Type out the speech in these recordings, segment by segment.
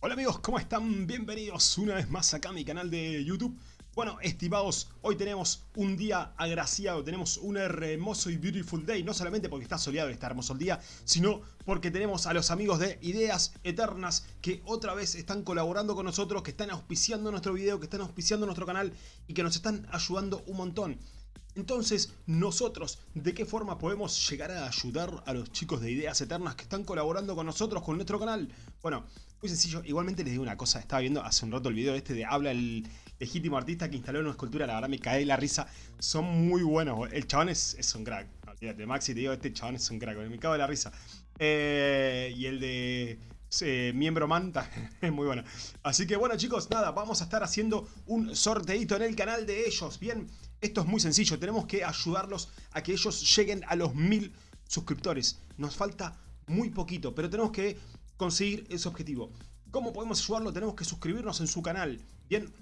Hola amigos, ¿cómo están? Bienvenidos una vez más acá a mi canal de YouTube. Bueno, estimados, hoy tenemos un día agraciado, tenemos un hermoso y beautiful day, no solamente porque está soleado y está hermoso el día, sino porque tenemos a los amigos de Ideas Eternas que otra vez están colaborando con nosotros, que están auspiciando nuestro video, que están auspiciando nuestro canal y que nos están ayudando un montón. Entonces, nosotros, ¿de qué forma podemos llegar a ayudar a los chicos de Ideas Eternas que están colaborando con nosotros, con nuestro canal? Bueno, muy sencillo, igualmente les digo una cosa, estaba viendo hace un rato el video este de Habla el legítimo artista que instaló una escultura, la verdad me cae la risa, son muy buenos, el chabón es, un crack, olvídate, Maxi te digo, este chabón es un crack, me cago de la risa. Eh, y el de eh, miembro manta, es muy bueno. Así que bueno chicos, nada, vamos a estar haciendo un sorteito en el canal de ellos, bien, esto es muy sencillo, tenemos que ayudarlos a que ellos lleguen a los mil suscriptores, nos falta muy poquito, pero tenemos que conseguir ese objetivo. ¿Cómo podemos ayudarlo? Tenemos que suscribirnos en su canal, bien,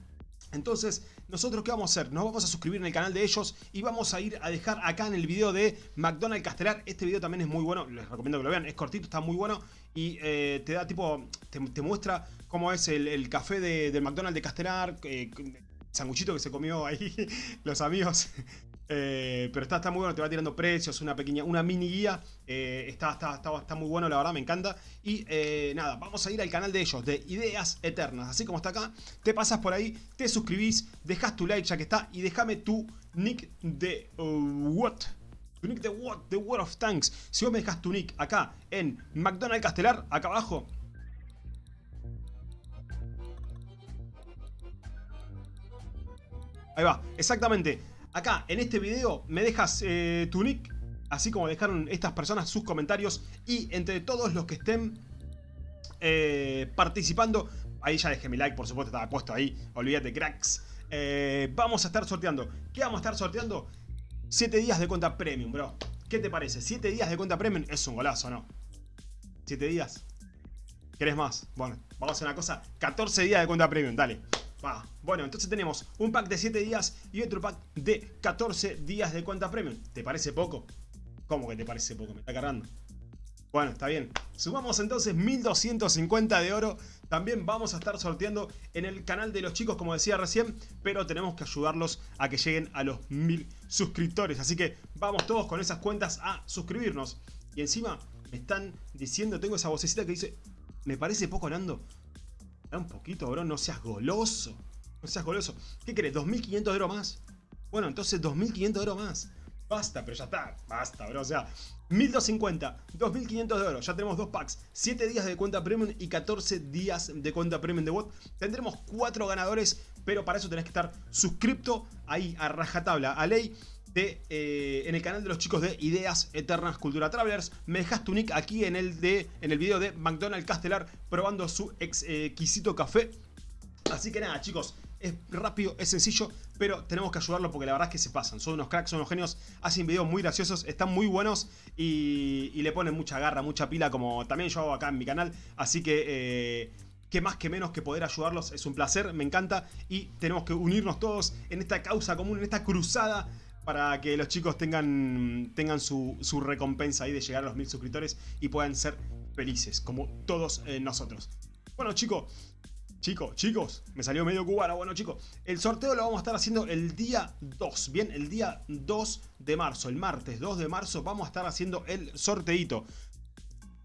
entonces, ¿nosotros qué vamos a hacer? Nos vamos a suscribir en el canal de ellos y vamos a ir a dejar acá en el video de McDonald's Castelar. Este video también es muy bueno, les recomiendo que lo vean, es cortito, está muy bueno y eh, te da tipo, te, muestra cómo es el, café de, del McDonald's de Castelar, eh, sanguchito que se comió ahí los amigos. Eh, pero está, está muy bueno, te va tirando precios, una pequeña, una mini guía. Eh, está, está, está, muy bueno, la verdad, me encanta. Y eh, nada, vamos a ir al canal de ellos, de Ideas Eternas. Así como está acá, te pasas por ahí, te suscribís, dejas tu like ya que está. Y déjame tu nick de uh, what. Tu nick de what, de World of Tanks. Si vos me dejas tu nick acá en McDonald's Castelar, acá abajo, Ahí va, exactamente. Acá, en este video, me dejas eh, tu nick, así como dejaron estas personas sus comentarios. Y entre todos los que estén eh, participando, ahí ya dejé mi like, por supuesto, estaba puesto ahí, olvídate, cracks. Eh, vamos a estar sorteando. ¿Qué vamos a estar sorteando? 7 días de cuenta premium, bro. ¿Qué te parece? 7 días de cuenta premium es un golazo, ¿no? 7 días. ¿Querés más? Bueno, vamos a hacer una cosa. 14 días de cuenta premium, dale. Bueno, entonces tenemos un pack de 7 días y otro pack de 14 días de cuenta premium. ¿Te parece poco? ¿Cómo que te parece poco? Me está cargando. Bueno, está bien. Sumamos entonces 1250 de oro. También vamos a estar sorteando en el canal de los chicos, como decía recién. Pero tenemos que ayudarlos a que lleguen a los 1000 suscriptores. Así que vamos todos con esas cuentas a suscribirnos. Y encima me están diciendo, tengo esa vocecita que dice, me parece poco Nando un poquito, bro, no seas goloso. No seas goloso. ¿Qué querés? ¿2500 de oro más? Bueno, entonces 2500 de oro más. Basta, pero ya está. Basta, bro. O sea, 1250, 2500 de oro. Ya tenemos dos packs. 7 días de cuenta premium y 14 días de cuenta premium de bot. Tendremos 4 ganadores, pero para eso tenés que estar suscripto ahí a rajatabla, a ley. Eh, en el canal de los chicos de Ideas Eternas Cultura Travelers. Me dejas tu nick aquí en el, de, en el video de McDonald's Castelar probando su exquisito café. Así que nada, chicos, es rápido, es sencillo, pero tenemos que ayudarlo porque la verdad es que se pasan. Son unos cracks, son unos genios, hacen videos muy graciosos, están muy buenos y, le ponen mucha garra, mucha pila, como también yo hago acá en mi canal. Así que... Eh, que más que menos que poder ayudarlos es un placer, me encanta y tenemos que unirnos todos en esta causa común, en esta cruzada para que los chicos tengan, tengan su, recompensa ahí de llegar a los mil suscriptores y puedan ser felices, como todos eh, nosotros. Bueno, chicos, chicos, chicos, me salió medio cubano. Bueno, chicos, el sorteo lo vamos a estar haciendo el día 2, bien, el día 2 de marzo, el martes 2 de marzo vamos a estar haciendo el sorteito.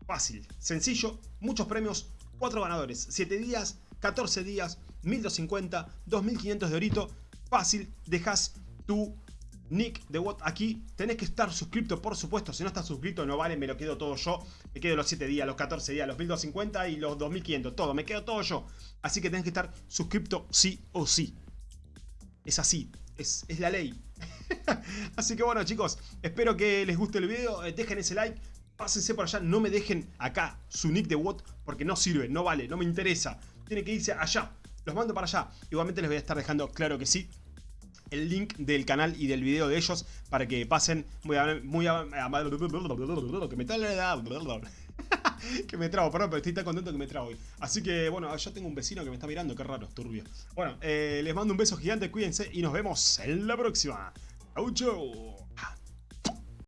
Fácil, sencillo, muchos premios, 4 ganadores, 7 días, 14 días, 1250, 2500 de orito. Fácil, dejas tu Nick de What aquí. Tenés que estar suscrito, por supuesto. Si no estás suscrito, no vale, me lo quedo todo yo. Me quedo los 7 días, los 14 días, los 1250 y los 2500. Todo, me quedo todo yo. Así que tenés que estar suscrito sí o sí. Es así, es, la ley. así que bueno, chicos, espero que les guste el video. Eh, dejen ese like. Pásense por allá, no me dejen acá su nick de What porque no sirve, no vale, no me interesa. Tiene que irse allá. Los mando para allá. Igualmente les voy a estar dejando, claro que sí, el link del canal y del video de ellos para que pasen muy a, muy que me que trago, perdón, pero estoy tan contento que me trago hoy. Así que, bueno, yo tengo un vecino que me está mirando, qué raro, turbio. Bueno, eh, les mando un beso gigante, cuídense y nos vemos en la próxima. Chau, chau.